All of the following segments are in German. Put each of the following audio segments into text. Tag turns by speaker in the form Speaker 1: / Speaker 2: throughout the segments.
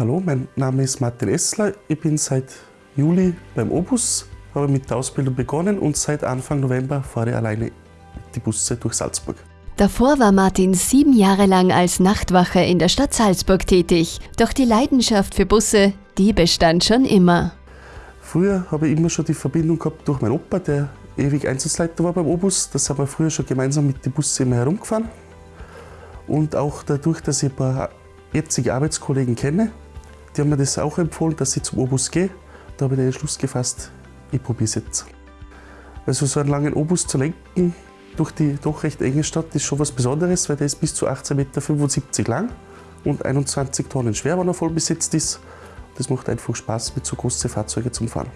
Speaker 1: Hallo, mein Name ist Martin Essler. Ich bin seit Juli beim Obus, habe mit der Ausbildung begonnen und seit Anfang November fahre ich alleine die Busse durch Salzburg.
Speaker 2: Davor war Martin sieben Jahre lang als Nachtwache in der Stadt Salzburg tätig. Doch die Leidenschaft für Busse, die bestand schon immer.
Speaker 1: Früher habe ich immer schon die Verbindung gehabt durch meinen Opa, der ewig Einsatzleiter war beim Obus. Da sind wir früher schon gemeinsam mit den Bussen immer herumgefahren. Und auch dadurch, dass ich ein paar jetzige Arbeitskollegen kenne, die haben mir das auch empfohlen, dass ich zum Obus gehe. Da habe ich den Entschluss gefasst, ich probiere es jetzt. Also so einen langen Obus zu lenken durch die doch recht enge Stadt ist schon was Besonderes, weil der ist bis zu 18,75 Meter lang und 21 Tonnen schwer, wenn er voll besetzt ist. Das macht einfach Spaß, mit so großen Fahrzeugen zu fahren.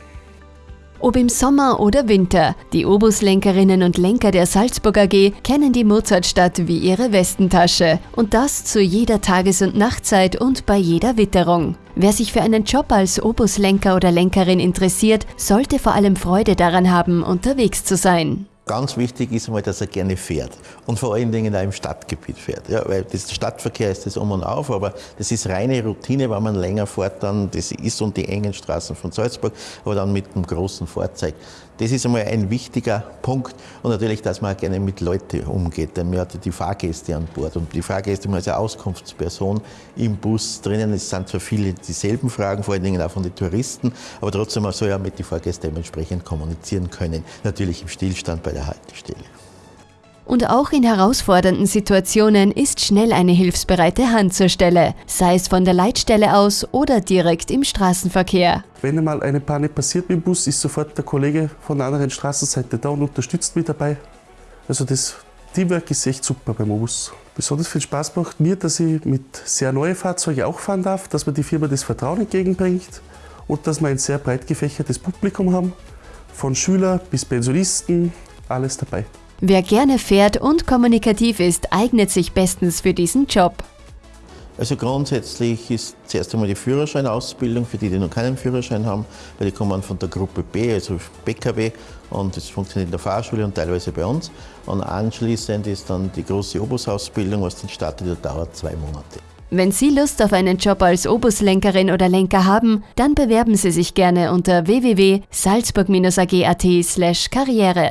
Speaker 2: Ob im Sommer oder Winter, die Obuslenkerinnen und Lenker der Salzburg AG kennen die Mozartstadt wie ihre Westentasche. Und das zu jeder Tages- und Nachtzeit und bei jeder Witterung. Wer sich für einen Job als Obuslenker oder Lenkerin interessiert, sollte vor allem Freude daran haben, unterwegs zu sein.
Speaker 3: Ganz wichtig ist einmal, dass er gerne fährt und vor allen Dingen auch im Stadtgebiet fährt. Ja, weil das Stadtverkehr ist das um und auf, aber das ist reine Routine, wenn man länger fährt, dann das ist um die engen Straßen von Salzburg, aber dann mit einem großen Fahrzeug. Das ist einmal ein wichtiger Punkt und natürlich, dass man auch gerne mit Leuten umgeht, denn man hat die Fahrgäste an Bord und die Fahrgäste man als Auskunftsperson im Bus drinnen. Es sind zwar viele dieselben Fragen, vor allen Dingen auch von den Touristen, aber trotzdem man soll ja mit den Fahrgästen dementsprechend kommunizieren können, natürlich im Stillstand bei der Haltestelle.
Speaker 2: Und auch in herausfordernden Situationen ist schnell eine hilfsbereite Hand zur Stelle, sei es von der Leitstelle aus oder direkt im Straßenverkehr.
Speaker 1: Wenn einmal eine Panne passiert mit dem Bus, ist sofort der Kollege von der anderen Straßenseite da und unterstützt mich dabei. Also das Teamwork ist echt super beim Bus. Besonders viel Spaß macht mir, dass ich mit sehr neuen Fahrzeugen auch fahren darf, dass mir die Firma das Vertrauen entgegenbringt und dass wir ein sehr breit gefächertes Publikum haben. Von Schüler bis Pensionisten, alles dabei.
Speaker 2: Wer gerne fährt und kommunikativ ist, eignet sich bestens für diesen Job.
Speaker 3: Also grundsätzlich ist zuerst einmal die Führerscheinausbildung für die, die noch keinen Führerschein haben, weil die kommen von der Gruppe B, also PKW, und das funktioniert in der Fahrschule und teilweise bei uns. Und anschließend ist dann die große Obusausbildung, was dann startet, die dauert zwei Monate.
Speaker 2: Wenn Sie Lust auf einen Job als Obuslenkerin oder Lenker haben, dann bewerben Sie sich gerne unter www.salzburg-ag.at/karriere.